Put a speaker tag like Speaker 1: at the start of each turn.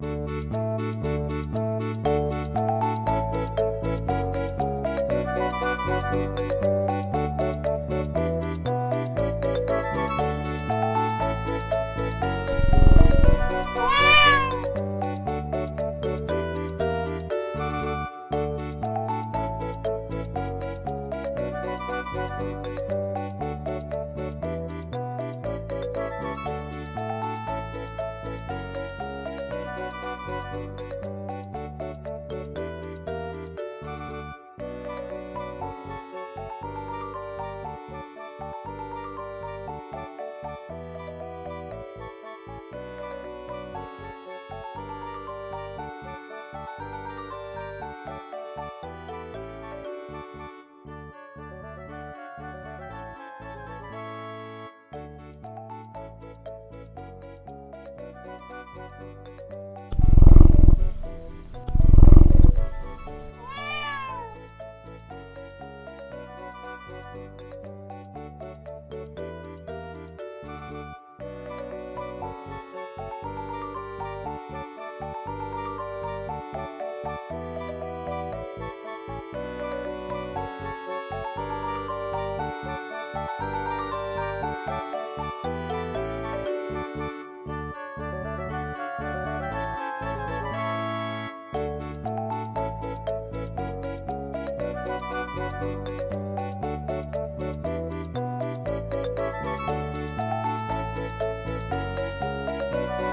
Speaker 1: Música Bye.